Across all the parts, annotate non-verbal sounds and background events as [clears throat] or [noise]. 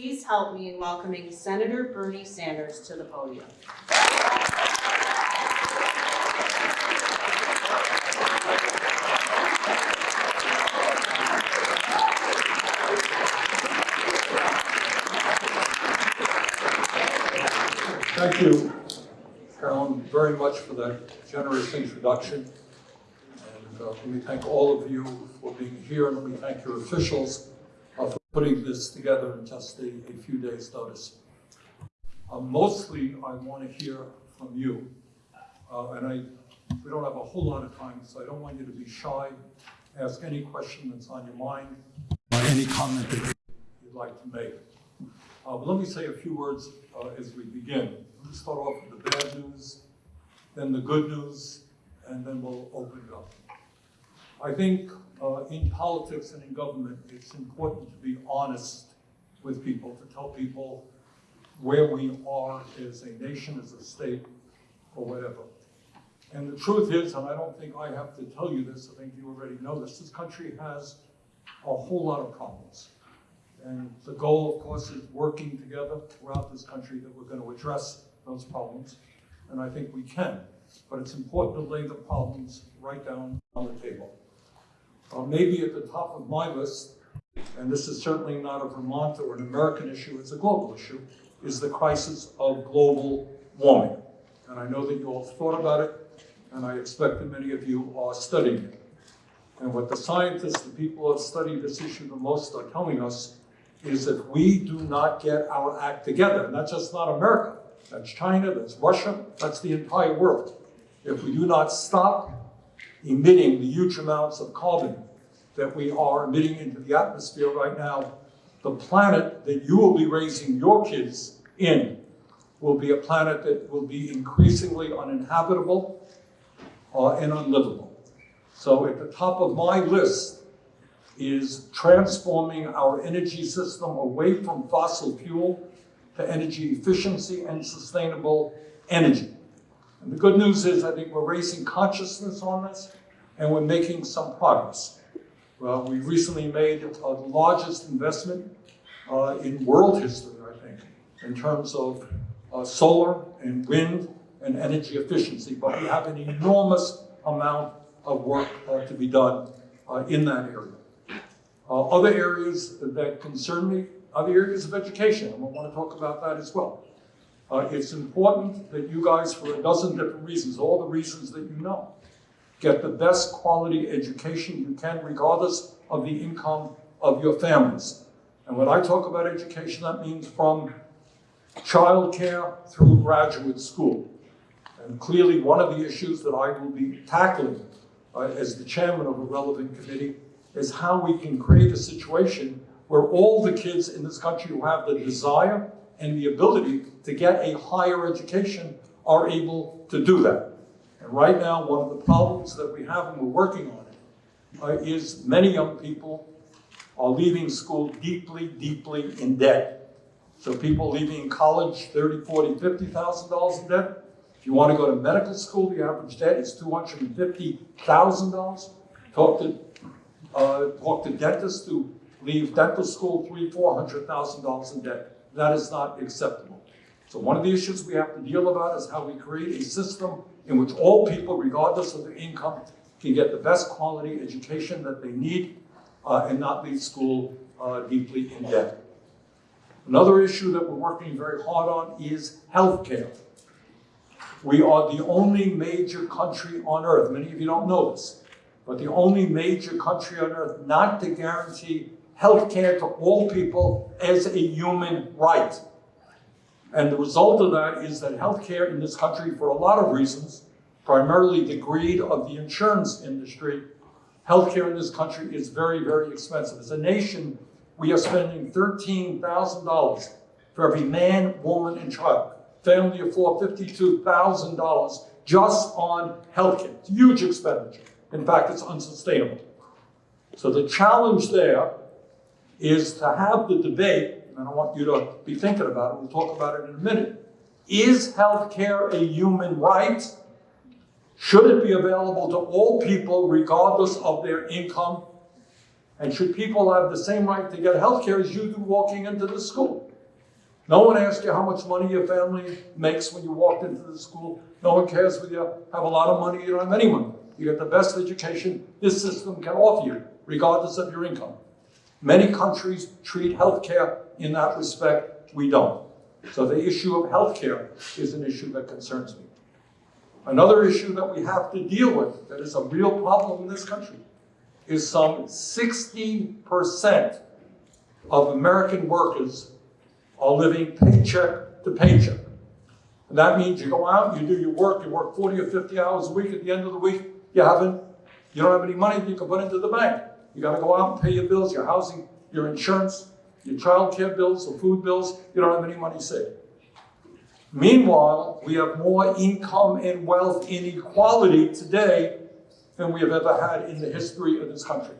please help me in welcoming Senator Bernie Sanders to the podium. Thank you, Carolyn, very much for that generous introduction. And uh, let me thank all of you for being here, and let me thank your officials putting this together in just a, a few days' notice. Uh, Mostly, I want to hear from you, Uh, and I, we don't have a whole lot of time, so I don't want you to be shy. Ask any question that's on your mind, any comment that you'd like to make. Uh, but let me say a few words uh, as we begin. Let me start off with the bad news, then the good news, and then we'll open it up. I think uh, in politics and in government, it's important to be honest with people, to tell people where we are as a nation, as a state, or whatever. And the truth is, and I don't think I have to tell you this, I think you already know this, this country has a whole lot of problems. And the goal, of course, is working together throughout this country that we're going to address those problems. And I think we can. But it's important to lay the problems right down on the table. Uh, maybe at the top of my list, and this is certainly not a Vermont or an American issue, it's a global issue, is the crisis of global warming. And I know that you all thought about it, and I expect that many of you are studying it. And what the scientists, the people who have studied this issue the most are telling us is if we do not get our act together, and that's just not America, that's China, that's Russia, that's the entire world. If we do not stop emitting the huge amounts of carbon that we are emitting into the atmosphere right now, the planet that you will be raising your kids in will be a planet that will be increasingly uninhabitable uh, and unlivable. So at the top of my list is transforming our energy system away from fossil fuel to energy efficiency and sustainable energy. And the good news is I think we're raising consciousness on this and we're making some progress. Well, we recently made the largest investment uh, in world history, I think, in terms of uh, solar and wind and energy efficiency, but we have an enormous amount of work uh, to be done uh, in that area. Uh, other areas that concern me, other areas of education, and I want to talk about that as well. Uh, it's important that you guys, for a dozen different reasons, all the reasons that you know, get the best quality education you can regardless of the income of your families. And when I talk about education, that means from childcare through graduate school. And clearly one of the issues that I will be tackling uh, as the chairman of a relevant committee is how we can create a situation where all the kids in this country who have the desire and the ability to get a higher education are able to do that. And right now, one of the problems that we have, and we're working on it, uh, is many young people are leaving school deeply, deeply in debt. So people leaving college, 30, 40, $50,000 in debt. If you want to go to medical school, the average debt is $250,000. Talk to, uh, talk to dentists who leave dental school three, $400,000 in debt. That is not acceptable. So one of the issues we have to deal about is how we create a system in which all people, regardless of their income, can get the best quality education that they need uh, and not leave school uh, deeply in debt. Another issue that we're working very hard on is healthcare. We are the only major country on earth, many of you don't know this, but the only major country on earth not to guarantee healthcare to all people as a human right. And the result of that is that health care in this country, for a lot of reasons, primarily the greed of the insurance industry, healthcare in this country is very, very expensive. As a nation, we are spending $13,000 for every man, woman, and child. Family of four, $52,000 just on healthcare. It's huge expenditure. In fact, it's unsustainable. So the challenge there is to have the debate, and I want you to be thinking about it, we'll talk about it in a minute. Is healthcare a human right? Should it be available to all people regardless of their income? And should people have the same right to get health care as you do walking into the school? No one asks you how much money your family makes when you walked into the school. No one cares whether you have a lot of money, you don't have any money. You get the best education this system can offer you, regardless of your income. Many countries treat healthcare in that respect. We don't. So the issue of healthcare is an issue that concerns me. Another issue that we have to deal with that is a real problem in this country is some 60% of American workers are living paycheck to paycheck. And that means you go out, you do your work, you work 40 or 50 hours a week. At the end of the week, you haven't, you don't have any money that you can put into the bank. You got to go out and pay your bills, your housing, your insurance, your child care bills, or food bills. You don't have any money saved. Meanwhile, we have more income and wealth inequality today than we have ever had in the history of this country.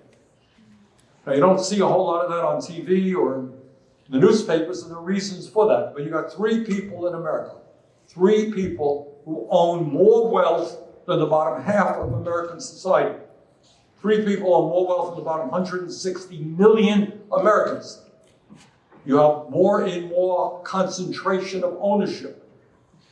Now, you don't see a whole lot of that on TV or in the newspapers, and the reasons for that. But you got three people in America, three people who own more wealth than the bottom half of American society. Three people own more wealth than the bottom 160 million Americans. You have more and more concentration of ownership,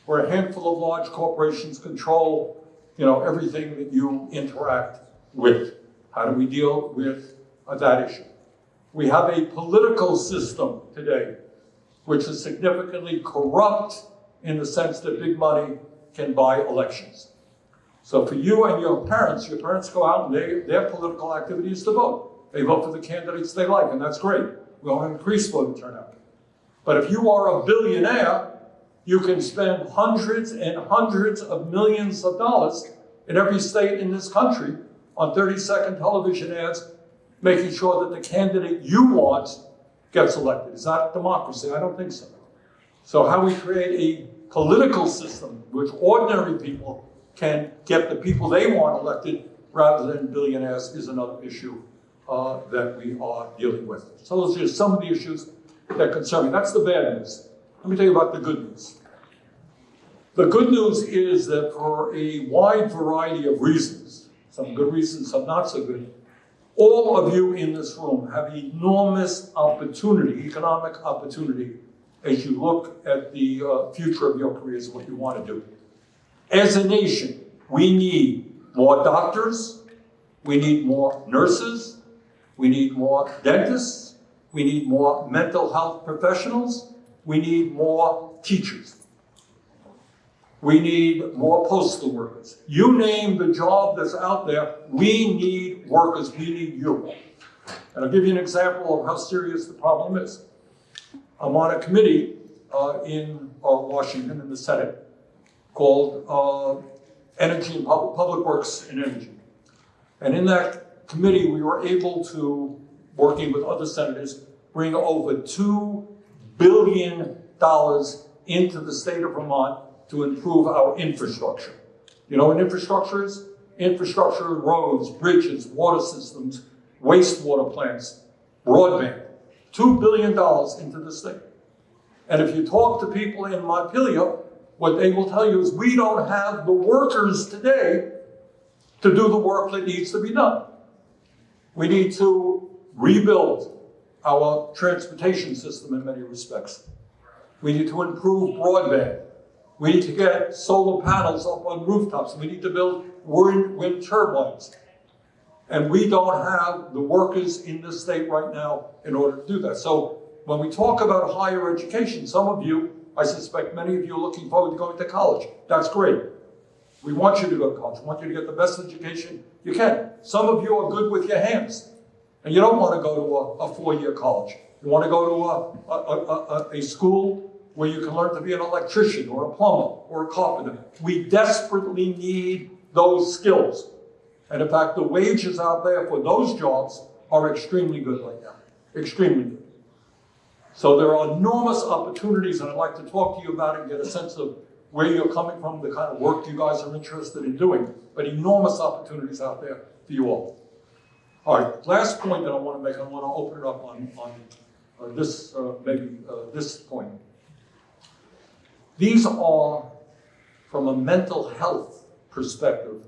where a handful of large corporations control, you know, everything that you interact with. How do we deal with that issue? We have a political system today which is significantly corrupt in the sense that big money can buy elections. So for you and your parents, your parents go out and they, their political activity is to vote. They vote for the candidates they like, and that's great. We want increase voter turnout. But if you are a billionaire, you can spend hundreds and hundreds of millions of dollars in every state in this country on 30 second television ads, making sure that the candidate you want gets elected. Is that democracy? I don't think so. So, how we create a political system which ordinary people can get the people they want elected rather than billionaires is another issue uh, that we are dealing with. So, those are just some of the issues that concern me. That's the bad news. Let me tell you about the good news. The good news is that for a wide variety of reasons, some good reasons, some not so good, all of you in this room have enormous opportunity, economic opportunity, as you look at the uh, future of your careers and what you want to do. As a nation, we need more doctors, we need more nurses, we need more dentists, we need more mental health professionals, we need more teachers. We need more postal workers. You name the job that's out there, we need workers, we need you. And I'll give you an example of how serious the problem is. I'm on a committee uh, in uh, Washington, in the Senate, called uh, Energy and Public, Public Works and Energy. And in that committee, we were able to, working with other senators, bring over $2 billion into the state of Vermont to improve our infrastructure. You know what infrastructure is? Infrastructure, roads, bridges, water systems, wastewater plants, broadband. $2 billion into the state. And if you talk to people in Montpelier, what they will tell you is we don't have the workers today to do the work that needs to be done. We need to rebuild our transportation system in many respects. We need to improve broadband. We need to get solar panels up on rooftops. We need to build wind, wind turbines. And we don't have the workers in this state right now in order to do that. So when we talk about higher education, some of you, I suspect many of you are looking forward to going to college. That's great. We want you to go to college. We want you to get the best education you can. Some of you are good with your hands, and you don't want to go to a, a four-year college. You want to go to a, a, a, a school where you can learn to be an electrician or a plumber or a carpenter. We desperately need those skills. And in fact, the wages out there for those jobs are extremely good right now. Extremely good. So there are enormous opportunities, and I'd like to talk to you about it and get a sense of where you're coming from, the kind of work you guys are interested in doing, but enormous opportunities out there for you all. All right, last point that I want to make, I want to open it up on, on uh, this, uh, maybe uh, this point. These are, from a mental health perspective,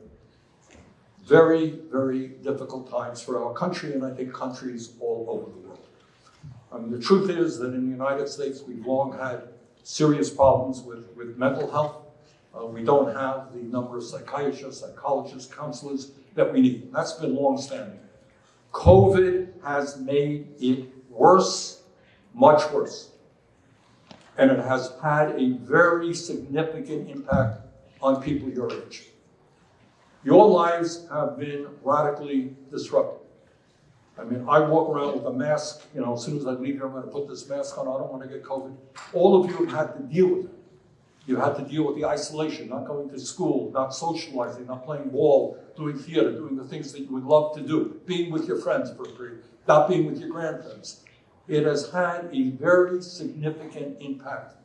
very, very difficult times for our country and I think countries all over the world. I mean, the truth is that in the United States, we've long had serious problems with, with mental health. Uh, we don't have the number of psychiatrists, psychologists, counselors that we need. That's been longstanding. COVID has made it worse, much worse. And it has had a very significant impact on people your age. Your lives have been radically disrupted. I mean, I walk around with a mask, you know, as soon as I leave here, I'm gonna put this mask on, I don't wanna get COVID. All of you have had to deal with it. You had to deal with the isolation, not going to school, not socializing, not playing ball, doing theater, doing the things that you would love to do, being with your friends for a not being with your grandparents. It has had a very significant impact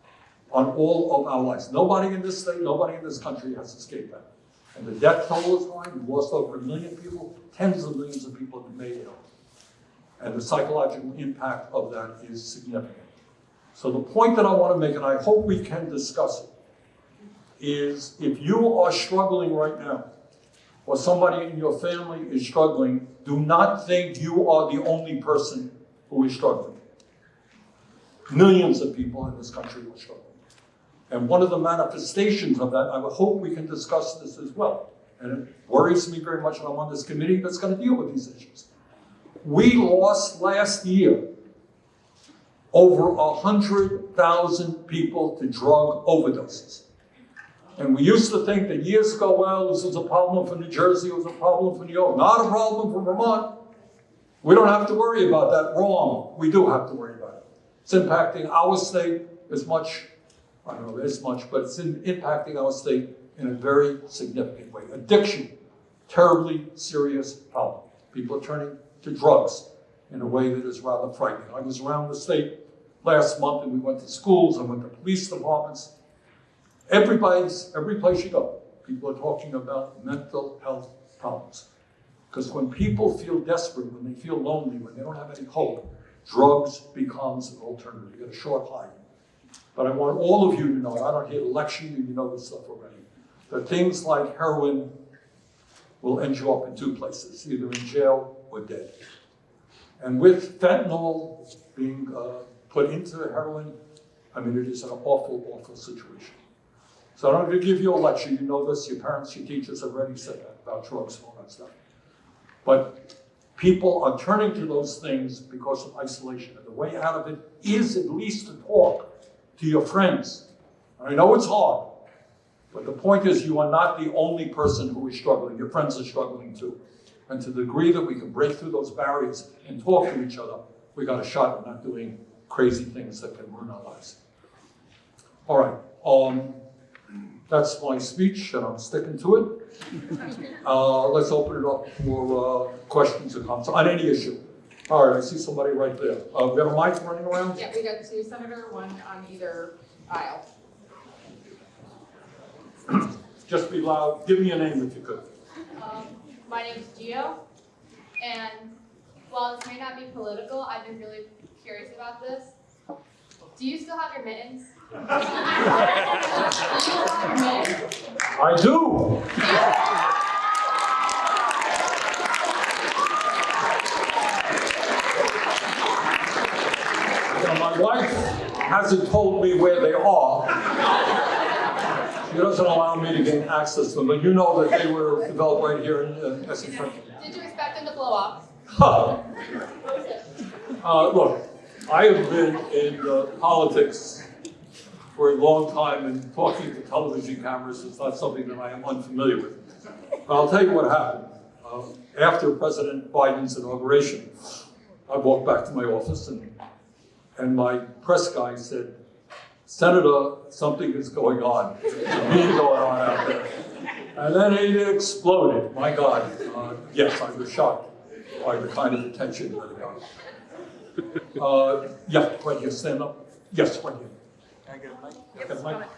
on all of our lives. Nobody in this state, nobody in this country has escaped that. And the death toll is high, we've lost over a million people, tens of millions of people have been made ill. And the psychological impact of that is significant. So the point that I want to make, and I hope we can discuss it, is if you are struggling right now, or somebody in your family is struggling, do not think you are the only person who is struggling. Millions of people in this country are struggling. And one of the manifestations of that, I would hope we can discuss this as well. And it worries me very much that I'm on this committee that's going to deal with these issues. We lost last year over 100,000 people to drug overdoses. And we used to think that years ago, well, this was a problem for New Jersey, it was a problem for New York, not a problem for Vermont. We don't have to worry about that. Wrong. We do have to worry about it. It's impacting our state as much, I don't know as much, but it's in, impacting our state in a very significant way. Addiction, terribly serious problem. People are turning to drugs in a way that is rather frightening. I was around the state last month and we went to schools, I went to police departments. Everybody's, every place you go, people are talking about mental health problems. Because when people feel desperate, when they feel lonely, when they don't have any hope, drugs becomes an alternative. You get a short high. But I want all of you to know, I don't to lecture you, you know this stuff already, that things like heroin will end you up in two places, either in jail or dead. And with fentanyl being uh, put into heroin, I mean, it is an awful, awful situation. So I'm not going to give you a lecture. You know this. Your parents, your teachers have already said that about drugs and all that stuff. But people are turning to those things because of isolation. And the way out of it is at least to talk to your friends. I know it's hard, but the point is you are not the only person who is struggling. Your friends are struggling too. And to the degree that we can break through those barriers and talk to each other, we got a shot at not doing crazy things that can ruin our lives. All right. Um, that's my speech, and I'm sticking to it. [laughs] Uh, let's open it up for uh, questions and comments on any issue. All right, I see somebody right there. Uh, we have a mic running around? Yeah, we got two senator, one on either aisle. Just be loud. Give me your name if you could. Um, name is Gio, and while this may not be political, I've been really curious about this. Do you still have your mittens? [laughs] [laughs] I do. My wife hasn't told me where they are. She doesn't allow me to gain access to them, but you know that they were developed right here in uh, Essex County. Did you expect them to blow off? Huh. [laughs] Uh, look, I have been in uh, politics for a long time, and talking to television cameras is not something that I am unfamiliar with. But I'll tell you what happened. Uh, after President Biden's inauguration, I walked back to my office, and, and my press guy said, Senator, something is going on. There's going on out there. And then it exploded. My God. Uh, yes, I was shocked by the kind of attention that it got. Uh, yeah, right here, stand up. Yes, right here. Can I get a mic? Get a mic?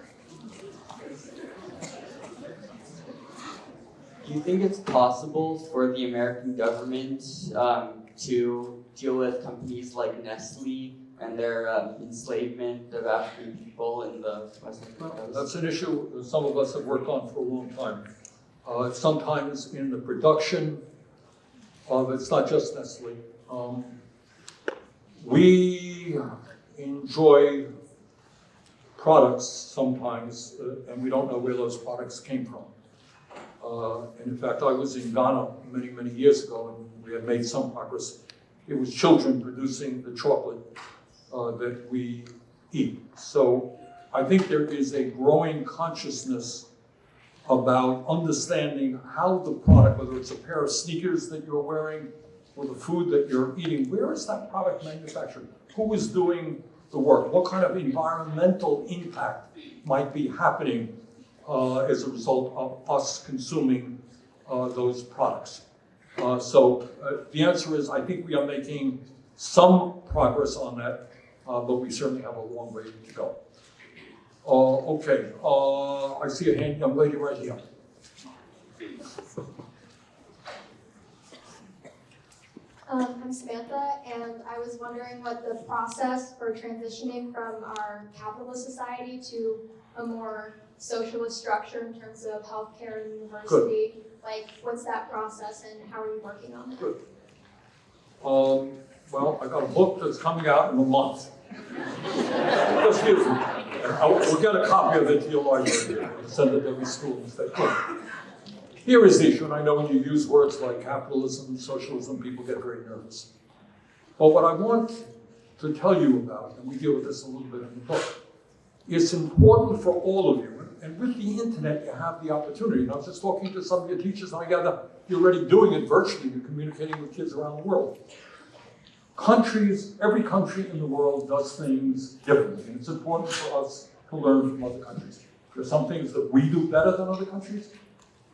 Do you think it's possible for the American government um, to deal with companies like Nestle and their um, enslavement of African people in the West African Well? That's an issue that some of us have worked on for a long time. uh, sometimes in the production of, it's not just Nestle. Um, we enjoy products sometimes, uh, and we don't know where those products came from. Uh, and in fact, I was in Ghana many, many years ago, and we had made some progress. It was children producing the chocolate uh, that we eat. So I think there is a growing consciousness about understanding how the product, whether it's a pair of sneakers that you're wearing or the food that you're eating, where is that product manufactured? Who is doing the work? What kind of environmental impact might be happening uh, as a result of us consuming uh, those products? Uh, so uh, the answer is, I think we are making some progress on that, uh, but we certainly have a long way to go. Uh, okay, uh, I see a hand, young lady right here. Um, I'm Samantha, and I was wondering what the process for transitioning from our capitalist society to a more socialist structure in terms of healthcare and university. Like, what's that process and how are you working on it? Um, well, I've got a book that's coming out in a month. Just use it. I'll- We'll get a copy of it to your library, send it to every school and say, look, here is the issue, and I know when you use words like capitalism, socialism, people get very nervous. But what I want to tell you about, and we deal with this a little bit in the book, it's important for all of you, and with the internet, you have the opportunity. And I was just talking to some of your teachers, and I gather you're already doing it virtually, you're communicating with kids around the world. Countries, every country in the world does things differently, and it's important for us to learn from other countries. There are some things that we do better than other countries.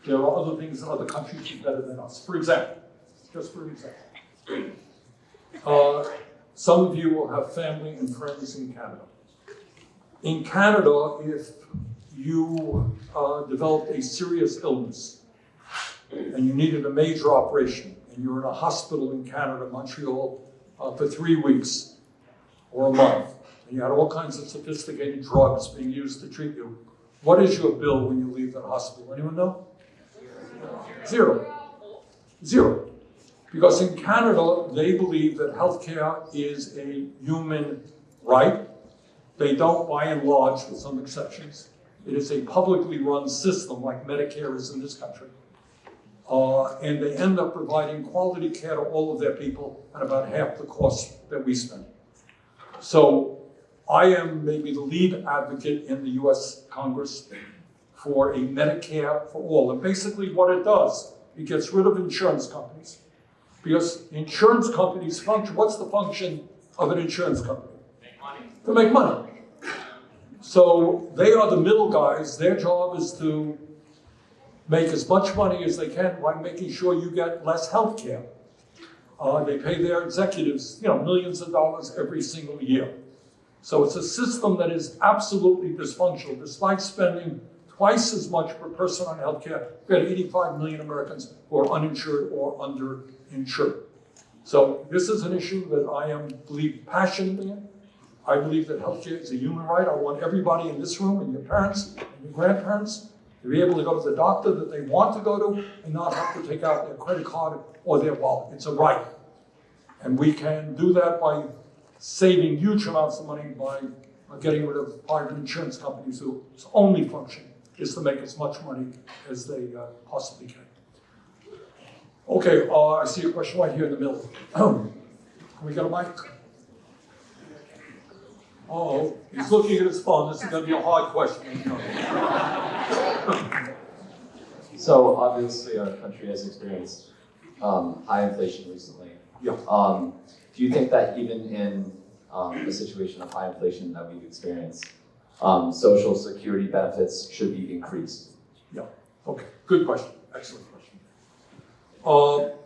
There are other things that other countries do better than us. For example, just for example, uh, some of you will have family and friends in Canada. In Canada, if you uh, developed a serious illness and you needed a major operation, and you're in a hospital in Canada, Montreal, uh, for three weeks or a month, and you had all kinds of sophisticated drugs being used to treat you, what is your bill when you leave the hospital? Anyone know? Zero. Zero. Because in Canada, they believe that healthcare is a human right. They don't, by and large, with some exceptions. It is a publicly run system like Medicare is in this country. Uh, and they end up providing quality care to all of their people at about half the cost that we spend. So I am maybe the lead advocate in the US Congress for a Medicare for all. And basically what it does, it gets rid of insurance companies. Because insurance companies function, what's the function of an insurance company? Make money. To make money. So they are the middle guys. Their job is to make as much money as they can by making sure you get less health care. Uh, they pay their executives, you know, millions of dollars every single year. So it's a system that is absolutely dysfunctional, despite spending twice as much per person on healthcare. We have 85 million Americans who are uninsured or underinsured. So this is an issue that I am believe passionately in. I believe that healthcare is a human right. I want everybody in this room and your parents and your grandparents to be able to go to the doctor that they want to go to and not have to take out their credit card or their wallet. It's a right. And we can do that by saving huge amounts of money by getting rid of private insurance companies whose only function is to make as much money as they uh, possibly can. Okay, uh, I see a question right here in the middle. Can [clears throat] we get a mic? Oh, he's looking at his phone. This is going to be a hard question. So obviously our country has experienced um, high inflation recently. Yeah. Um, do you think that even in um, a situation of high inflation that we've experienced, um, social security benefits should be increased? Yeah. Okay, good question. Excellent question. Uh,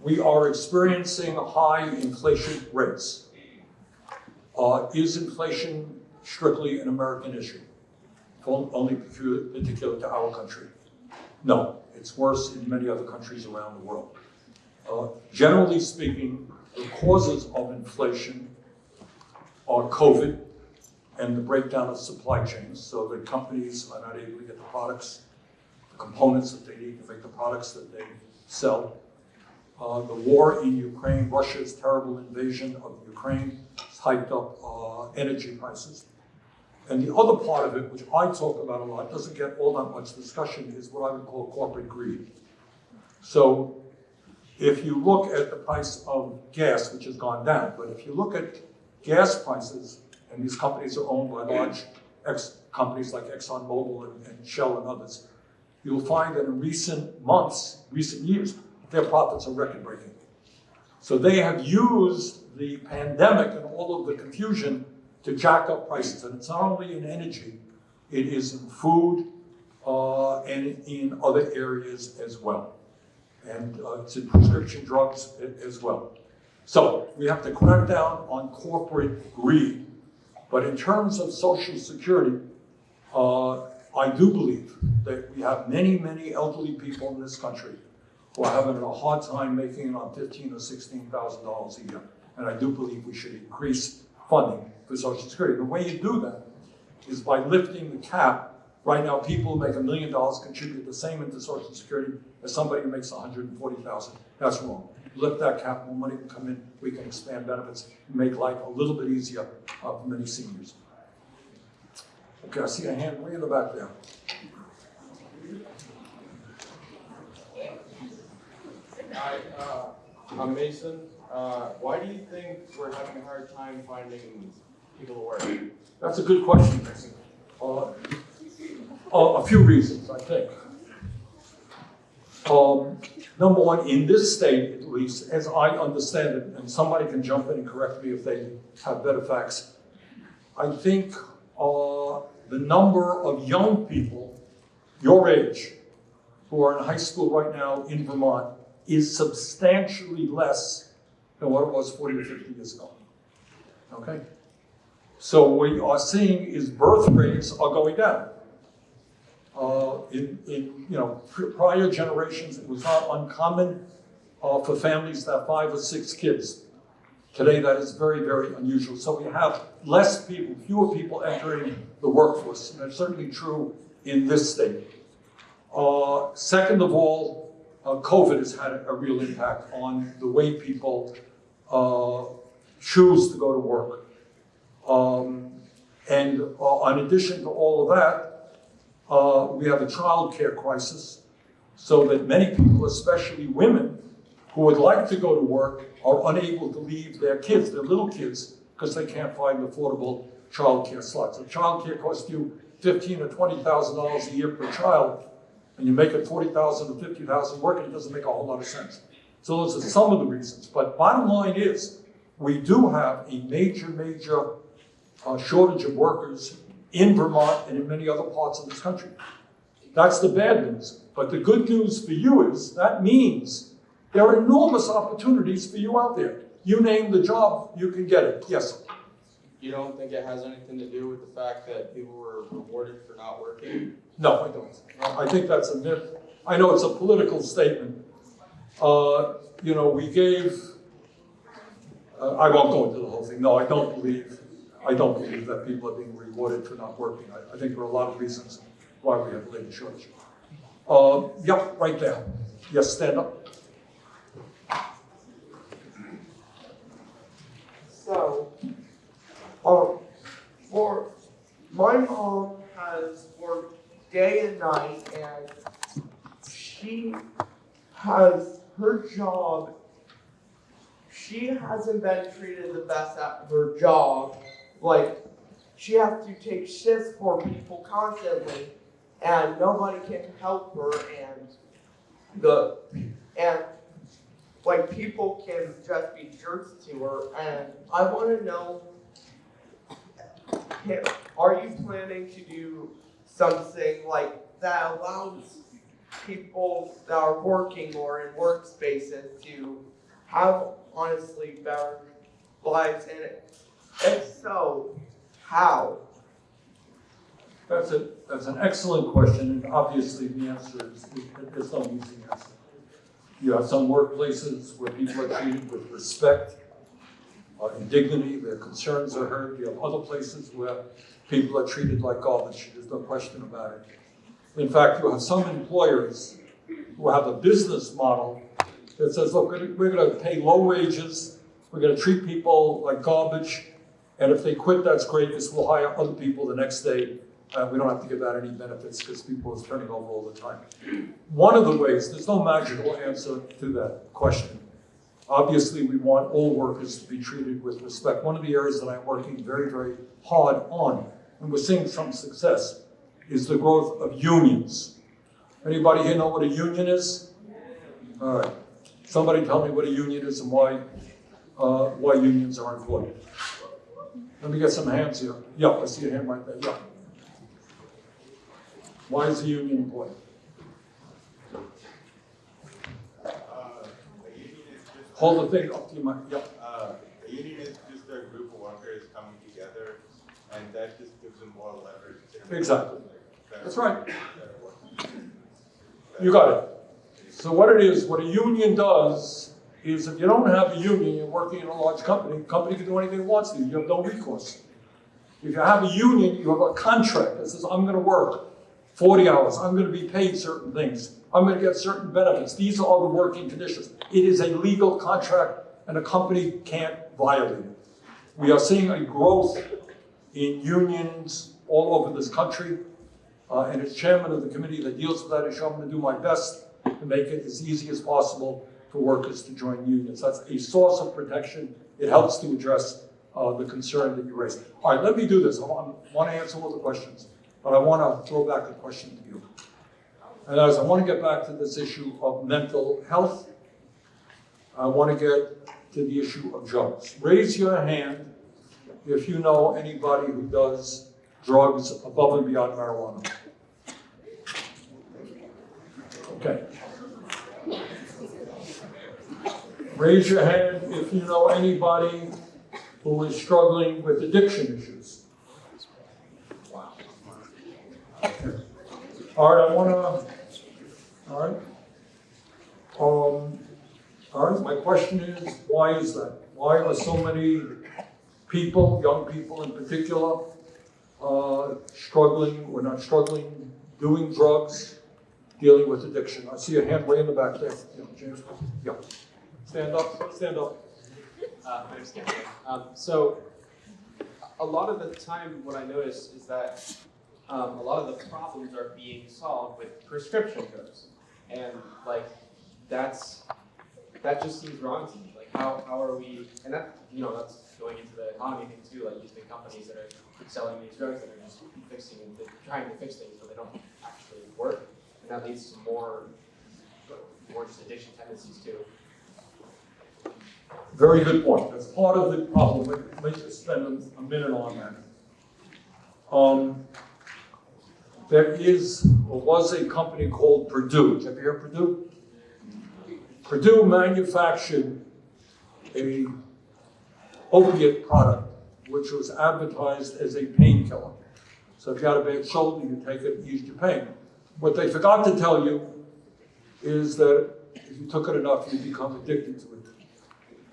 we are experiencing high inflation rates. Uh, is inflation strictly an American issue? Only particular to our country? No, it's worse in many other countries around the world. Uh, generally speaking, the causes of inflation are COVID and the breakdown of supply chains, so that companies are not able to get the products the components that they need to make the products that they sell. Uh, the war in Ukraine, Russia's terrible invasion of Ukraine hiked up uh, energy prices. And the other part of it, which I talk about a lot, doesn't get all that much discussion, is what I would call corporate greed. So if you look at the price of gas, which has gone down, but if you look at gas prices, and these companies are owned by large ex, companies like ExxonMobil and, and Shell and others, you'll find that in recent months, recent years, their profits are record breaking. So they have used the pandemic and all of the confusion to jack up prices. And it's not only in energy, it is in food uh, and in other areas as well. And uh, it's in prescription drugs as well. So we have to crack down on corporate greed. But in terms of Social Security, uh, I do believe that we have many, many elderly people in this country who are having a hard time making on fifteen or sixteen thousand dollars a year. And I do believe we should increase funding for Social Security. The way you do that is by lifting the cap. Right now, people who make a million dollars contribute the same into Social Security as somebody who makes a hundred and forty thousand. That's wrong. Lift that cap, more money can come in, we can expand benefits, and make life a little bit easier for many seniors. Okay, I see a hand way in the back there. Hi, uh, Mason. Uh, why do you think we're having a hard time finding people to work? That's a good question, Mason. Uh, a, a few reasons, I think. Um, number one, in this state, at least, as I understand it, and somebody can jump in and correct me if they have better facts, I think uh, the number of young people your age who are in high school right now in Vermont is substantially less than what it was 40 or 50 years ago. Okay? So what we are seeing is birth rates are going down. Uh, in, in, you know, prior generations, it was not uncommon uh, for families to have five or six kids. Today, that is very, very unusual. So we have less people, fewer people entering the workforce, and that's certainly true in this state. Uh, second of all, uh, COVID has had a real impact on the way people uh, choose to go to work. Um, and uh, in addition to all of that, uh, we have a child care crisis, so that many people, especially women, who would like to go to work are unable to leave their kids, their little kids, because they can't find affordable child care slots. Child care costs you fifteen or twenty thousand dollars a year per child, and you make it forty thousand to fifty thousand working, it doesn't make a whole lot of sense. So those are some of the reasons. But bottom line is, we do have a major, major uh, shortage of workers in Vermont and in many other parts of this country. That's the bad news. But the good news for you is that means there are enormous opportunities for you out there. You name the job, you can get it. Yes. You don't think it has anything to do with the fact that people were rewarded for not working? No, I don't. I think that's a myth. I know it's a political statement. Uh, you know, we gave, uh, I won't go into the whole thing. No, I don't believe, I don't believe that people are being rewarded for not working. I, I think there are a lot of reasons why we have labor shortage. Uh, yep, right there. Yes, stand up. So, um, for my mom has day and night, and she has her job. She hasn't been treated the best at her job. Like, she has to take shifts for people constantly, and nobody can help her. And the and like people can just be jerks to her and I want to know are you planning to do something like that allows people that are working or in workspaces to have honestly better lives and if so how That's a, that's an excellent question, and obviously the answer is, there's no easy answer. You have some workplaces where people are treated with respect uh, and dignity, their concerns are heard. You have other places where people are treated like garbage, there's no question about it. In fact, you have some employers who have a business model that says, look, we're gonna pay low wages, we're gonna treat people like garbage, and if they quit, that's great, because we'll hire other people the next day. Uh, we don't have to give out any benefits because people are turning over all the time. One of the ways, there's no magical answer to that question. Obviously, we want all workers to be treated with respect. One of the areas that I'm working very, very hard on, and we're seeing some success, is the growth of unions. Anybody here know what a union is? All right. Somebody tell me what a union is and why, uh, why unions are important. Let me get some hands here. Yeah, I see a hand right there. Yeah. Why is a union important? Hold the thing up to your mic. Yeah. Uh, a union is just a group of workers coming together, and that just more leverage. Exactly. That's right. You got it. So what it is, what a union does is if you don't have a union, you're working in a large company, the company can do anything it wants to, you have no recourse. If you have a union, you have a contract that says, I'm gonna work forty hours, I'm gonna be paid certain things, I'm gonna get certain benefits, these are all the working conditions. It is a legal contract and a company can't violate it. We are seeing a growth in unions all over this country. Uh, and as chairman of the committee that deals with that issue, I'm gonna do my best to make it as easy as possible for workers to join unions. That's a source of protection. It helps to address, uh, the concern that you raised. All right, let me do this. I want, want to answer all the questions, but I want to throw back a question to you. And as I want to get back to this issue of mental health, I want to get to the issue of drugs. Raise your hand if you know anybody who does drugs above and beyond marijuana. Okay. Raise your hand if you know anybody who is struggling with addiction issues. Okay. All right, I wanna, all right. Um, all right, my question is, why is that? Why are so many people, young people in particular, uh, struggling, or not struggling, doing drugs, dealing with addiction? I see a hand way in the back there. Yeah, James, yeah. Stand up, stand up. Uh. Um, so, a lot of the time, what I notice is that um, a lot of the problems are being solved with prescription drugs, and like that's that just seems wrong to me. Like, how, how are we? And that you know that's going into the economy thing too. Like these big companies that are selling these drugs that are just fixing and trying to fix things, but they don't actually work, and that leads to more more just addiction tendencies too. Very good point. That's part of the problem. Let- Let's just spend a- minute on that. Um, there is, or was a company called Purdue. Did you ever hear Purdue? Purdue manufactured a opiate product, which was advertised as a painkiller. So if you had a bad shoulder, you take it, ease your pain. What they forgot to tell you is that if you took it enough, you become addicted to it.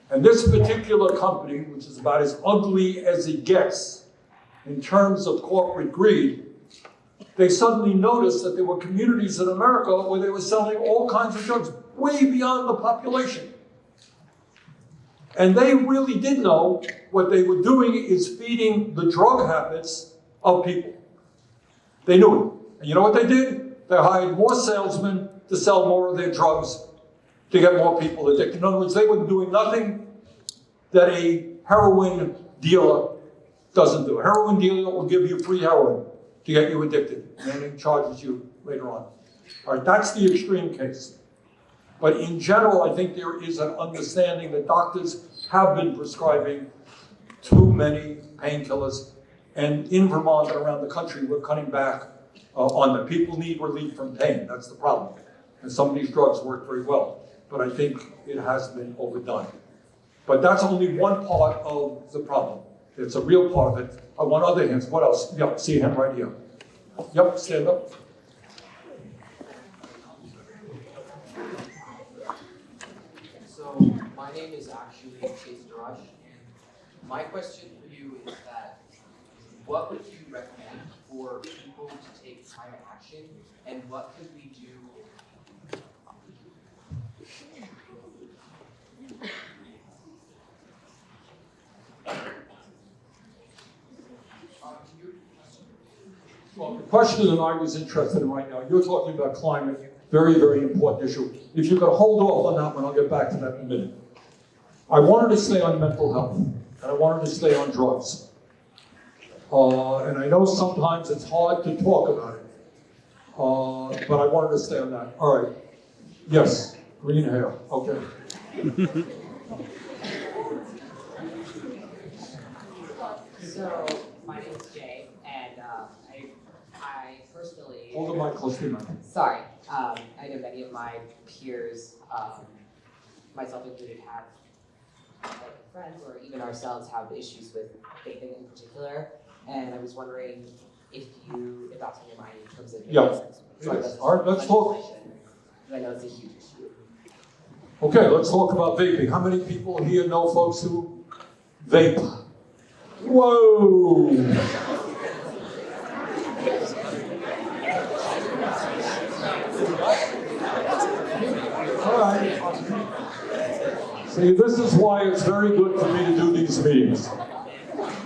And this particular company, which is about as ugly as it gets in terms of corporate greed, they suddenly noticed that there were communities in America where they were selling all kinds of drugs way beyond the population. And they really did know what they were doing is feeding the drug habits of people. They knew it. And you know what they did? They hired more salesmen to sell more of their drugs to get more people addicted. In other words, they were doing nothing that a heroin dealer doesn't do. A heroin dealer will give you free heroin to get you addicted, and then charges you later on. All right, that's the extreme case. But in general, I think there is an understanding that doctors have been prescribing too many painkillers. And in Vermont and around the country, we're cutting back uh, on them. People need relief from pain, that's the problem. And some of these drugs work very well, but I think it has been overdone. But that's only one part of the problem. It's a real part of it. I want other hands. What else? Yep, see him right here. Yep, stand up. So my name is actually Chase and my question for you is that what would you recommend for people to take climate action, and what could we do? Well, the question that I was interested in right now, you're talking about climate, very, very important issue. If you could hold off on that one, I'll get back to that in a minute. I wanted to stay on mental health, and I wanted to stay on drugs. Uh, and I know sometimes it's hard to talk about it, uh, but I wanted to stay on that. All right. Yes, green hair. Okay. So, my name's Jay, and uh, I, I personally. Hold the mic close to your. Sorry, um, I know many of my peers, um, myself included, have like friends or even ourselves have issues with vaping in particular, and I was wondering if you, if that's on your mind in terms of. Yeah, Sorry, it is. that's All right, let's talk. I know it's a huge issue. Okay, let's talk about vaping. How many people here know folks who vape? Whoa! See, this is why it's very good for me to do these meetings.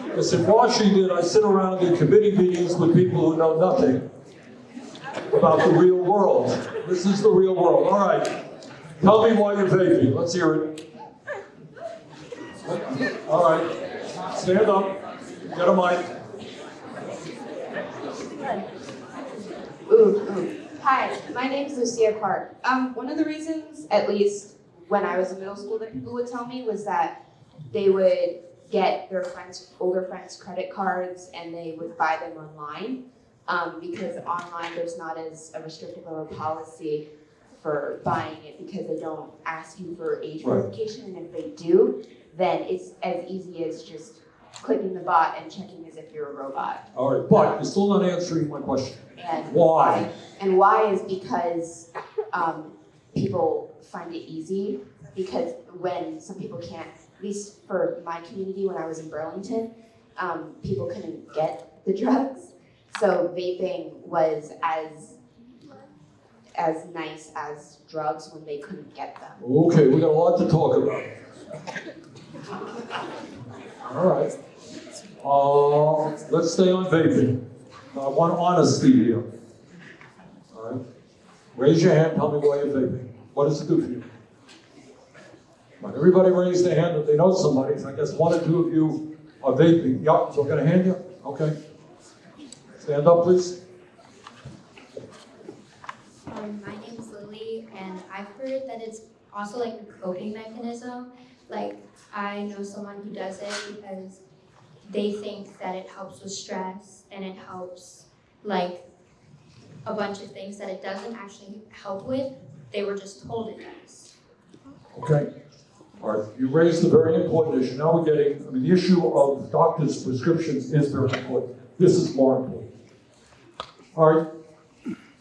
Because in Washington, I sit around in committee meetings with people who know nothing about the real world. This is the real world. All right. Tell me why you're vaping. Let's hear it. All right. Stand up. Get a mic. Hi, my name is Lucia Clark. Um, one of the reasons, at least when I was in middle school, that people would tell me was that they would get their friends, older friends' credit cards and they would buy them online. Um, because online there's not as a restrictive of a policy for buying it because they don't ask you for age Right. verification, and if they do, then it's as easy as just clicking the bot and checking as if you're a robot. All right, but you're still not answering my question. And Why? and why is because um, people find it easy because when some people can't, at least for my community when I was in Burlington, um, people couldn't get the [laughs] drugs. So vaping was as as nice as drugs when they couldn't get them. Okay, we got a lot to talk about. All right. Uh, let's stay on vaping. I want honesty here. All right. Raise your hand. Tell me why you're vaping. What does it do for you? On, everybody raise their hand if they know somebody. I guess one or two of you are vaping. Yup. So I got a hand here. Okay. Stand up, please. Um, my name's Lily, and I've heard that it's also like a coping mechanism. Like, I know someone who does it because they think that it helps with stress and it helps, like, a bunch of things that it doesn't actually help with. They were just told it does. Okay. All right, you raised a very important issue. Now we're getting, I mean, the issue of doctors' prescriptions is very important. This is more important. All right,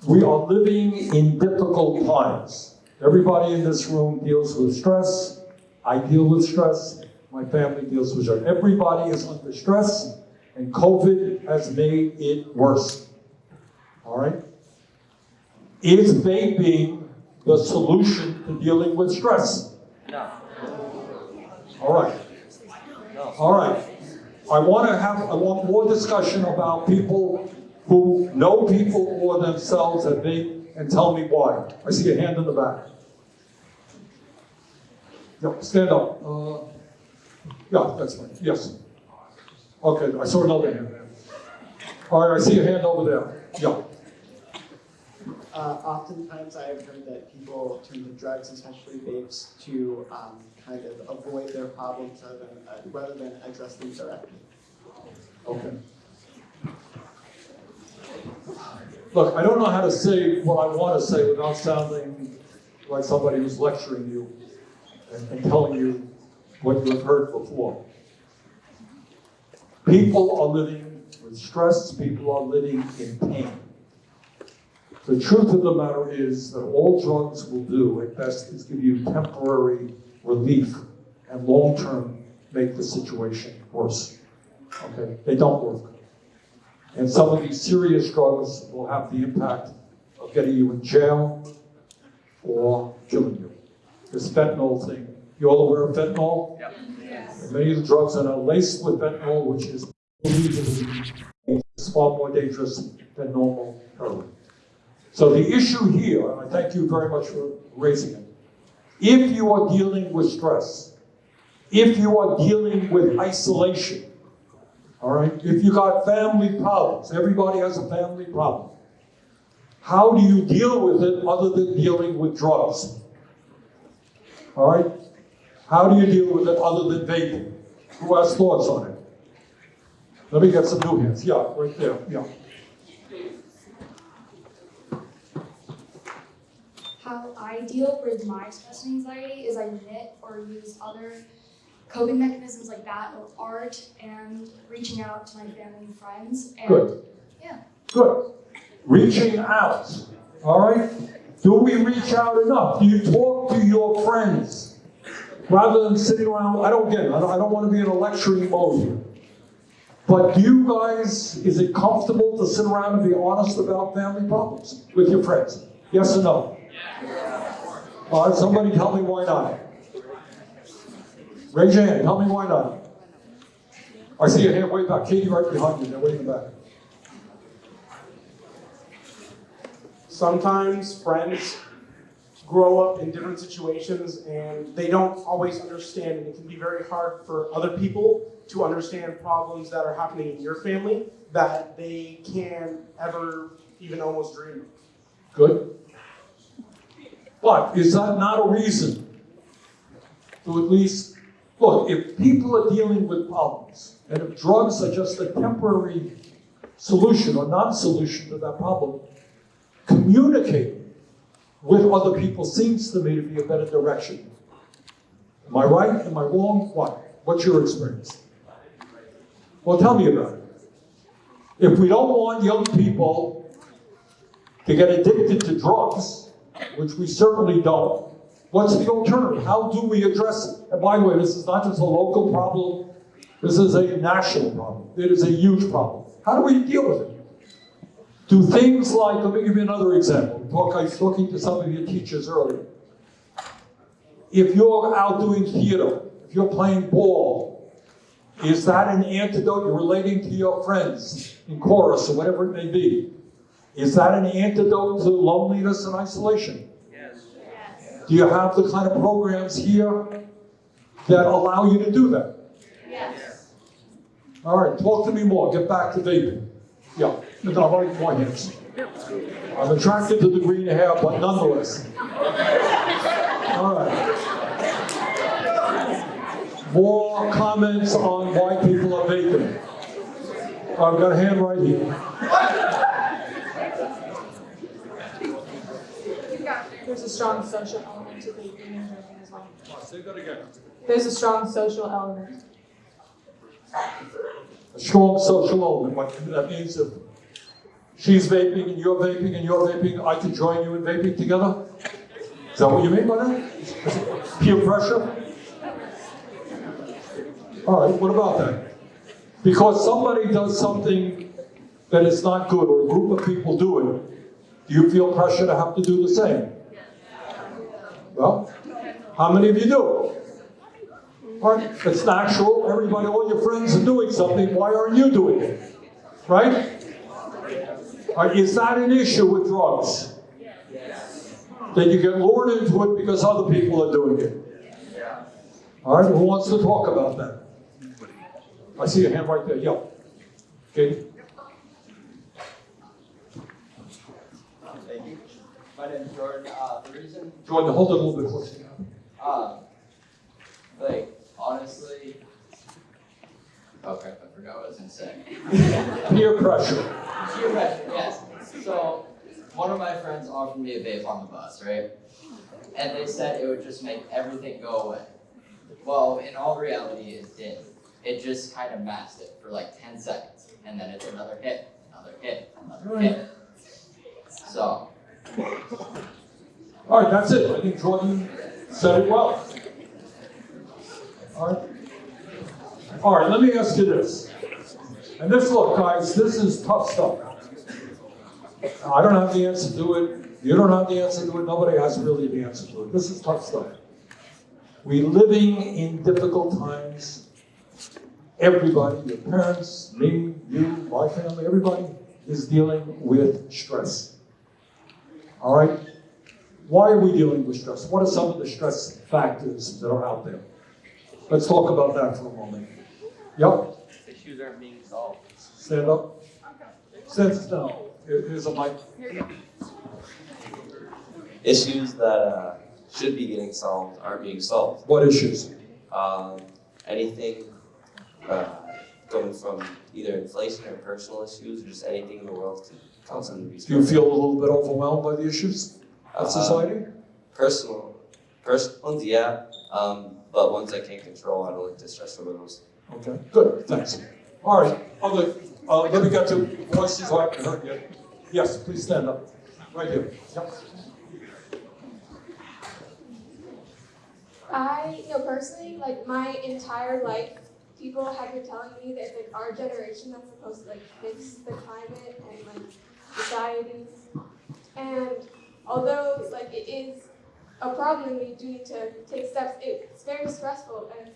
we are living in difficult times. Everybody in this room deals with stress. I deal with stress. My family deals with stress. Everybody is under stress, and COVID has made it worse. All right? Is vaping the solution to dealing with stress? No. All right. All right. I want to have, I want more discussion about people who know people or themselves that vape and tell me why. I see a hand in the back. Yeah, stand up. Uh, yeah, that's fine. Yes. Okay, I saw another hand. All right, I see a hand over there. Yeah. Uh, oftentimes I have heard that people turn to drugs, especially vapes, to um, kind of avoid their problems rather than, uh, rather than address them directly. Okay. Look, I don't know how to say what I want to say without sounding like somebody who's lecturing you and, and telling you what you have heard before. People are living with stress, people are living in pain. The truth of the matter is that all drugs will do at best is give you temporary relief and long term make the situation worse. Okay, they don't work. And some of these serious drugs will have the impact of getting you in jail or killing you. This fentanyl thing, you all aware of fentanyl? And Many of the drugs that are laced with fentanyl, which is is far more dangerous than normal heroin. So the issue here, and I thank you very much for raising it, if you are dealing with stress, if you are dealing with isolation, all right, if you got family problems, everybody has a family problem. How do you deal with it other than dealing with drugs? All right? How do you deal with it other than vaping? Who has thoughts on it? Let me get some new hands. Yeah, right there. Yeah. How I deal with my stress and anxiety is I knit or use other coping mechanisms like that or art and reaching out to my family and friends. And Good. yeah. Good. Reaching out. All right? Do we reach out enough? Do you talk to your friends rather than sitting around? I don't get it. I don't, I don't want to be in a lecturing mode here. But do you guys, is it comfortable to sit around and be honest about family problems with your friends? Yes or no? All right, somebody tell me why not. Raise your hand. Tell me why not. I see your hand way back. Katie right behind you. They're in back. Sometimes friends grow up in different situations and they don't always understand, and it can be very hard for other people to understand problems that are happening in your family that they can ever even almost dream of. Good. But is that not a reason to at least, look, if people are dealing with problems, and if drugs are just a temporary solution or non-solution to that problem, communicating with other people seems to me to be a better direction. Am I right? Am I wrong? What? What's your experience? Well, tell me about it. If we don't want young people to get addicted to drugs, which we certainly don't, what's the alternative? How do we address it? And by the way, this is not just a local problem, this is a national problem. It is a huge problem. How do we deal with it? Do things like, let me give you another example. Talk, I was talking to some of your teachers earlier. If you're out doing theater, if you're playing ball, is that an antidote? You're relating to your friends in chorus or whatever it may be. Is that an antidote to loneliness and isolation? Yes. Do you have the kind of programs here that allow you to do that? Yes. All right, talk to me more. Get back to vaping. Yeah, no, I like more hands. I'm attracted to the green hair, but nonetheless. All right. More comments on why people are vaping. I've got a hand right here. There's a strong social element to vaping and drinking as well. Say that again. There's a strong social element. A strong social element. What that means if she's vaping and you're vaping and you're vaping, I can join you in vaping together? Is that what you mean by that? Peer pressure? All right, what about that? Because somebody does something that is not good, or a group of people do it, do you feel pressure to have to do the same? Well, how many of you do? Right, it's natural, everybody, all your friends are doing something, why aren't you doing it? Right? Right, is that an issue with drugs? That you get lured into it because other people are doing it? All right, who wants to talk about that? I see a hand right there, yeah. Katie? Thank you. My name is Jordan. Uh, the reason, Jordan, hold it a little bit closer. um, like, honestly, okay, I forgot what I was gonna say. [laughs] Peer pressure. Peer pressure, yes. So, one of my friends offered me a vape on the bus, right? And they said it would just make everything go away. Well, in all reality, it did. It just kind of masked it for like 10 seconds, and then it's another hit, another hit, another hit. So, All right, that's it. I think Jordan said it well. All right. All right, let me ask you this. And this, look, guys, this is tough stuff. I don't have the answer to it. You don't have the answer to it. Nobody has really the answer to it. This is tough stuff. We're living in difficult times. Everybody, your parents, me, you, my family, everybody is dealing with stress. All right? Why are we dealing with stress? What are some of the stress factors that are out there? Let's talk about that for a moment. Yep, Issues aren't being solved. stand up. Stand down. Here- Here's a mic. issues that uh, should be getting solved aren't being solved. What issues? Um, anything uh, going from either inflation or personal issues, or just anything in the world to cause them. Do you feel a little bit overwhelmed by the issues of Uh, society? Personal, personal ones, yeah, um, but ones I can't control, I don't like to stress over those. Okay, good, thanks. All right, other, uh, let me get to voices I haven't heard yet. Yes, please stand up. Right here. Yep. I, you know, personally, like my entire life, people have been telling me that it's like our generation that's supposed to like fix the climate and like society. And although like it is a problem and we do need to take steps, it's very stressful and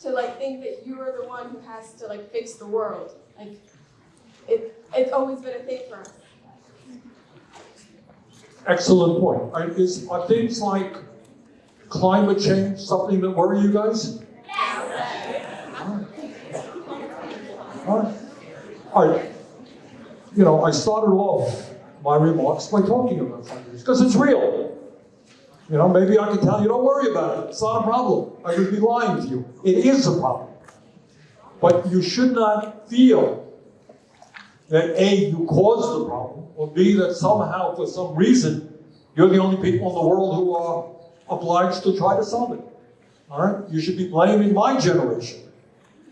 to like think that you are the one who has to like fix the world. Like it, it's always been a thing for us. Excellent point. Are, is, are things like climate change something that worry you guys? All right. All right. You know, I started off my remarks by talking about fundraising because it's real. You know, maybe I can tell you, don't worry about it. It's not a problem. I would be lying to you. It is a problem. But you should not feel that A, you caused the problem, or B, that somehow, for some reason, you're the only people in the world who are obliged to try to solve it. All right? You should be blaming my generation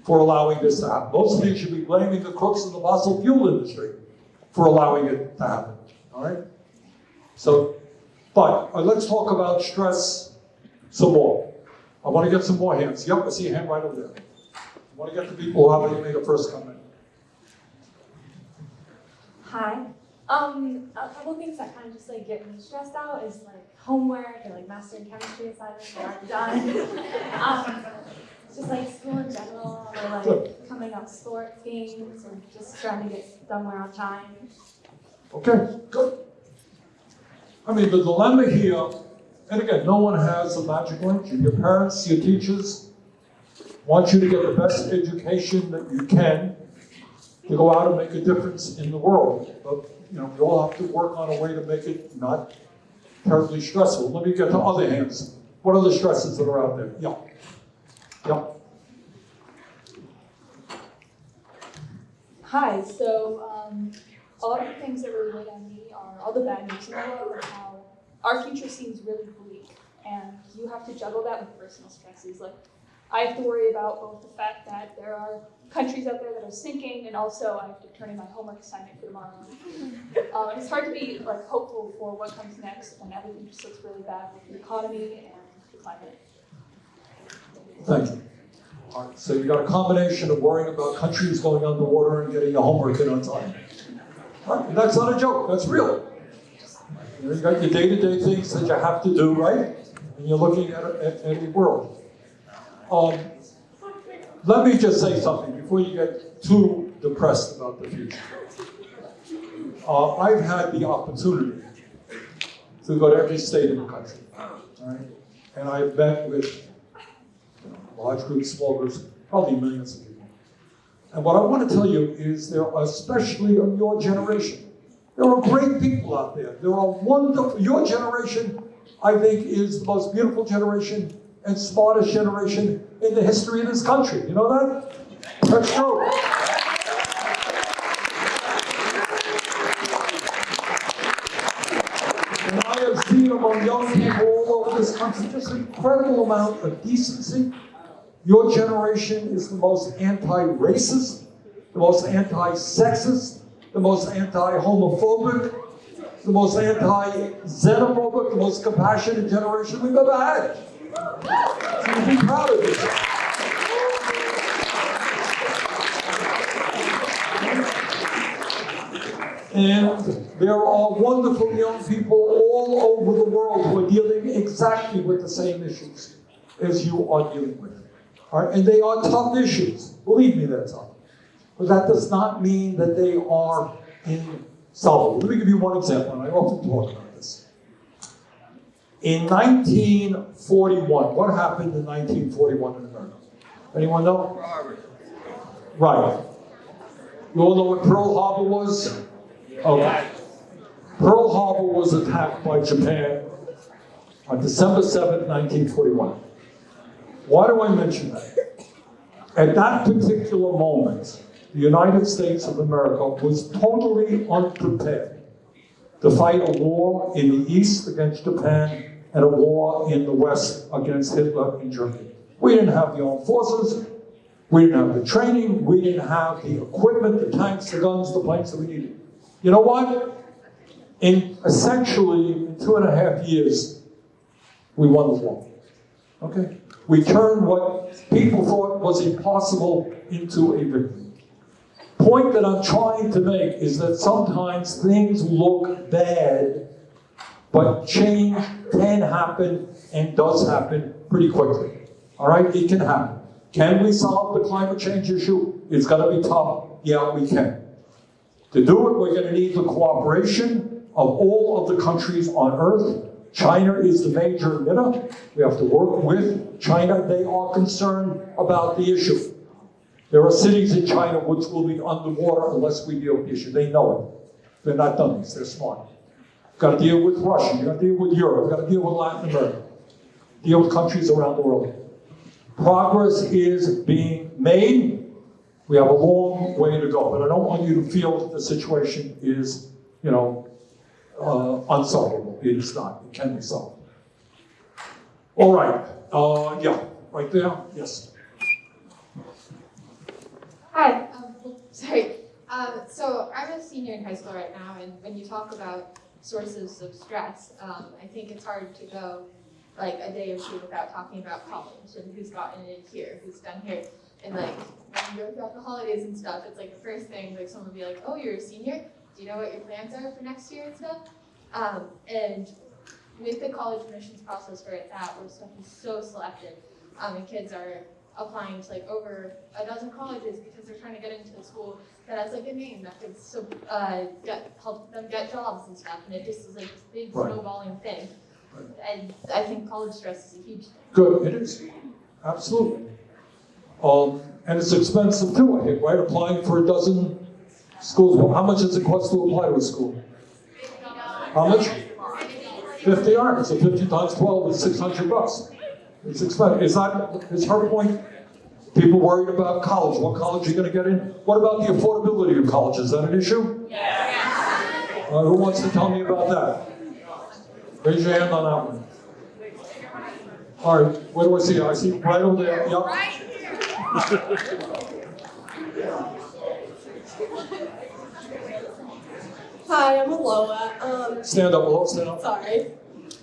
for allowing this to happen. Most of you should be blaming the crooks in the fossil fuel industry for allowing it to happen. All right? So, but uh, let's talk about stress some more. I want to get some more hands. Yep, I see a hand right over there. I want to get the people who haven't made a first comment. Hi. Um, a couple things that kind of just like get me stressed out is like homework or like mastering chemistry assignments that aren't done. [laughs] um, just like school in general or like coming up sports games or just trying to get somewhere on time. Okay, good. I mean, the dilemma here, and again, no one has a magic lantern. Your parents, your teachers want you to get the best education that you can to go out and make a difference in the world. But, you know, we all have to work on a way to make it not terribly stressful. Let me get to other hands. What are the stresses that are out there? Yeah. Yeah. Hi, so um, a lot of the things that really weigh on me are all the bad news in the world and how our future seems really bleak. And you have to juggle that with personal stresses. Like, I have to worry about both the fact that there are countries out there that are sinking, and also I have to turn in my homework assignment for tomorrow. Um, it's hard to be like hopeful for what comes next when everything just looks really bad with the economy and the climate. Thank you. All right, so you got a combination of worrying about countries going underwater and getting your homework in on time. Right, that's not a joke, that's real. You, got your day-to-day things that you have to do, right? And you're looking at, at, at the world. Um, let me just say something before you get too depressed about the future. Uh, I've had the opportunity to go to every state in the country? And I've met with large groups, small groups, probably millions of people. And what I want to tell you is there are, especially of your generation, there are great people out there. There are wonderful, your generation, I think, is the most beautiful generation and smartest generation in the history of this country. You know that? That's true. And I have seen among young people all over this country just an incredible amount of decency. Your generation is the most anti-racist, the most anti-sexist, the most anti-homophobic, the most anti-xenophobic, the most compassionate generation we've ever had. So you be proud of yourself. And there are wonderful young people all over the world who are dealing exactly with the same issues as you are dealing with. Right? And they are tough issues. Believe me, they're tough. But that does not mean that they are insolvable. Let me give you one example, and I often talk about this. In 1941, what happened in 1941 in America? Anyone know? Right. You all know what Pearl Harbor was? Okay. Pearl Harbor was attacked by Japan on December 7, 1941. Why do I mention that? At that particular moment, the United States of America was totally unprepared to fight a war in the East against Japan and a war in the West against Hitler in Germany. We didn't have the armed forces, we didn't have the training, we didn't have the equipment, the tanks, the guns, the planes that we needed. You know what? In essentially two and a half years, we won the war. Okay? We turned what people thought was impossible into a victory. Point that I'm trying to make is that sometimes things look bad, but change can happen and does happen pretty quickly. All right? It can happen. Can we solve the climate change issue? It's going to be tough. Yeah, we can. To do it, we're going to need the cooperation of all of the countries on Earth. China is the major emitter. We have to work with China. They are concerned about the issue. There are cities in China which will be underwater unless we deal with the issue. They know it. They're not dummies. They're smart. You've Got to deal with Russia. You've got to deal with Europe. You've Got to deal with Latin America. Deal with countries around the world. Progress is being made. We have a long way to go, but I don't want you to feel that the situation is, you know, uh, unsolvable. It is not. It can be solved. All right. Uh, yeah, right there. Yes. Hi, um, sorry. Um, so I'm a senior in high school right now, and when you talk about sources of stress, um, I think it's hard to go like a day or two without talking about college and who's gotten in here, who's done here. And like when you go throughout the holidays and stuff, it's like the first thing like someone will be like, "Oh, you're a senior. Do you know what your plans are for next year and stuff?" Um, and with the college admissions process where it's at, where stuff is so selective, um, and kids are applying to like over a dozen colleges because they're trying to get into a school that has like a name that could so uh, get help them get jobs and stuff, and it just is like this big Right. snowballing thing. And I think college stress is a huge thing. Good, it is. Absolutely. Um, and it's expensive too, I think, right? Applying for a dozen schools. How much does it cost to apply to a school? How much? 50 yards. So 50 times 12 is 600 bucks. It's expensive. Is that, is her point? People worried about college. What college are you going to get in? What about the affordability of college? Is that an issue? Uh, who wants to tell me about that? Raise your hand on that one. All right, where do I see? I see right over there. Yep. [laughs] Hi, I'm Aloha. Um, Stand up, Aloha, stand up. Sorry.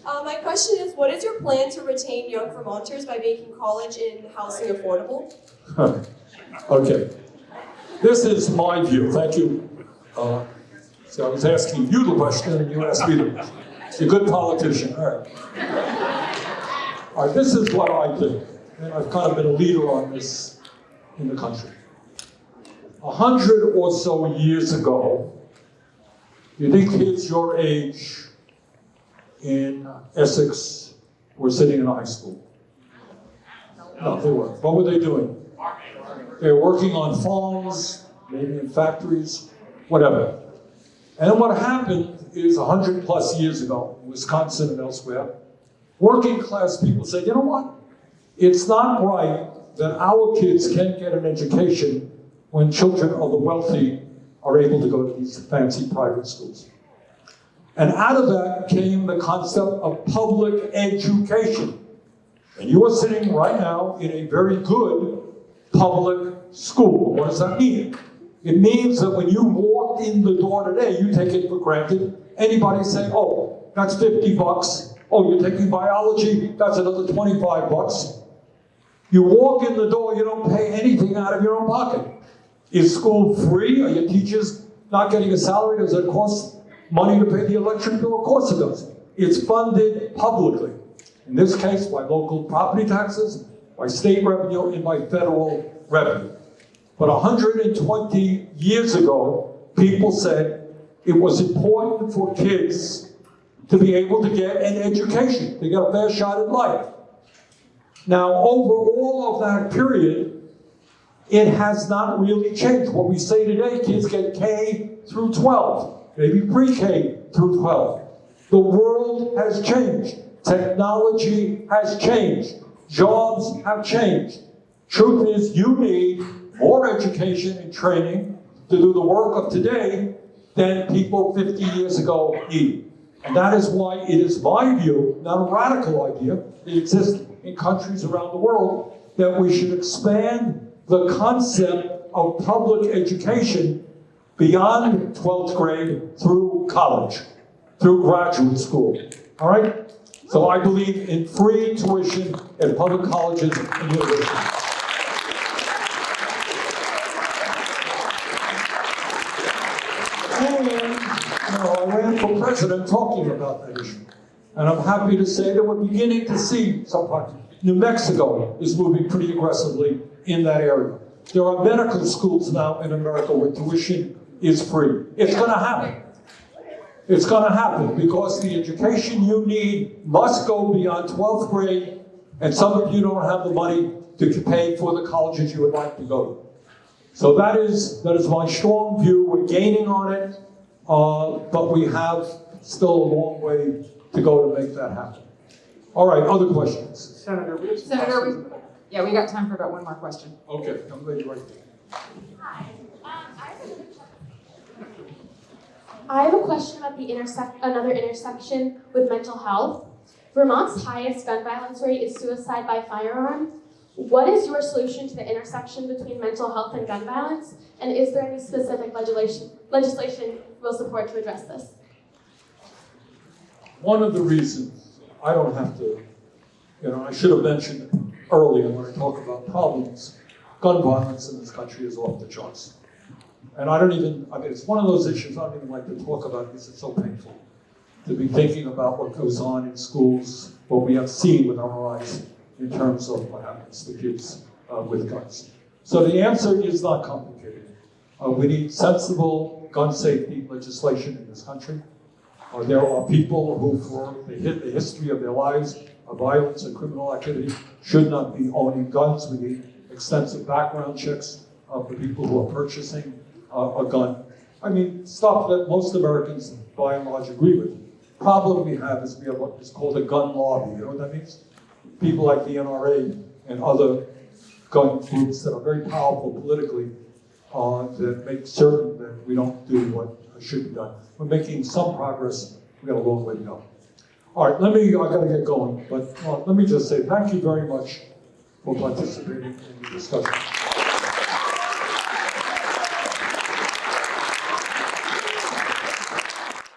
Uh, my question is, what is your plan to retain young Vermonters by making college and housing affordable? [laughs] Okay. This is my view. Thank you. Uh, so I was asking you the question, and you asked me the question. You're a good politician. All right. All right. This is what I think, and I've kind of been a leader on this in the country. A hundred or so years ago, you think kids your age in Essex were sitting in high school? No, they weren't. What were they doing? They were working on farms, maybe in factories, whatever. And what happened is 100 plus years ago, in Wisconsin and elsewhere, working class people said, you know what? It's not right that our kids can't get an education when children of the wealthy are able to go to these fancy private schools. And out of that came the concept of public education. And you are sitting right now in a very good public school. What does that mean? It means that when you walk in the door today, you take it for granted. Anybody say, oh, that's 50 bucks. Oh, you're taking biology, that's another 25 bucks. You walk in the door, you don't pay anything out of your own pocket. Is school free? Are your teachers not getting a salary, does it cost money to pay the electric bill? Of course it does. It's funded publicly. In this case, by local property taxes, by state revenue, and by federal revenue. But 120 years ago, people said it was important for kids to be able to get an education, to get a fair shot at life. Now, over all of that period, it has not really changed. What we say today, kids get K through 12, maybe pre-K through 12. The world has changed. Technology has changed. Jobs have changed. Truth is, you need more education and training to do the work of today than people 50 years ago needed. And that is why it is my view, not a radical idea, it exists in countries around the world, that we should expand the concept of public education beyond 12th grade through college, through graduate school. All right? So I believe in free tuition at public colleges and universities. For president talking about that issue. And I'm happy to say that we're beginning to see some parts. New Mexico is moving pretty aggressively in that area. There are medical schools now in America where tuition is free. It's going to happen. It's going to happen because the education you need must go beyond 12th grade, and some of you don't have the money to pay for the colleges you would like to go to. So that is, that is my strong view. We're gaining on it, uh, but we have still a long way to go to make that happen. All right, other questions? Senator, we have some Senator, questions. we, yeah, we got time for about one more question. Okay, I'm ready right there. I have a question about the intersect another intersection with mental health. Vermont's highest gun violence rate is suicide by firearm. What is your solution to the intersection between mental health and gun violence? And is there any specific legislation legislation will support to address this? One of the reasons I don't have to, you know, I should have mentioned earlier when I talk about problems, gun violence in this country is off the charts. And I don't even, I mean, it's one of those issues I don't even like to talk about because it's so painful to be thinking about what goes on in schools, what we have seen with our eyes in terms of what happens to kids uh, with guns. So the answer is not complicated. Uh, we need sensible gun safety legislation in this country. Uh, there are people who, for the, the history of their lives violence and criminal activity, should not be owning guns. We need extensive background checks uh, for people who are purchasing uh, a gun. I mean, stuff that most Americans, by and large, agree with. Problem we have is we have what is called a gun lobby. You know what that means? People like the NRA and other gun groups that are very powerful politically uh, that make certain that we don't do what should be done. We're making some progress. We got a long way to go. All right, let me, I gotta get going, but uh, let me just say thank you very much for participating in the discussion.